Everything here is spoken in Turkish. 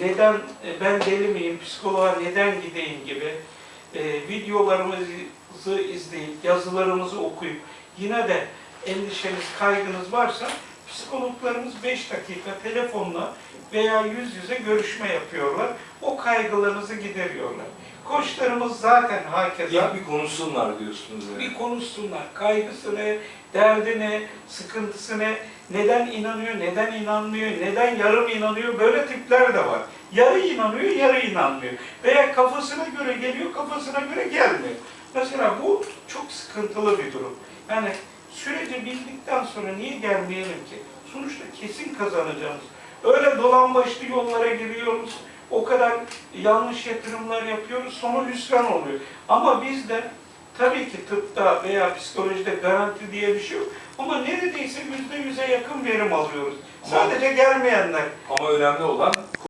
neden e, ben deli miyim, psikoloğa neden gideyim gibi e, videolarımızı izleyip, yazılarımızı okuyup yine de endişeniz, kaygınız varsa psikologlarımız 5 dakika telefonla veya yüz yüze görüşme yapıyorlar. O kaygılarınızı gideriyorlar. Koçlarımız zaten hakeza İlk bir konuşsunlar diyorsunuz yani. bir konuşsunlar. Kaygısı ne, derdi ne, sıkıntısı ne, neden inanıyor, neden inanmıyor, neden yarım inanıyor, böyle tipler de var. Yarı inanıyor, yarı inanmıyor. Veya kafasına göre geliyor, kafasına göre gelmiyor. Mesela bu çok sıkıntılı bir durum. Yani süreci bildikten sonra niye gelmeyelim ki? Sonuçta kesin kazanacağız. Öyle dolambaçlı yollara giriyoruz, o kadar yanlış yatırımlar yapıyoruz, sonu hüsran oluyor. Ama biz de Tabii ki tıpta veya psikolojide garanti diye bir şey yok. Ama neredeyse yüzde yüze yakın verim alıyoruz. Sadece gelmeyenler Ama önemli olan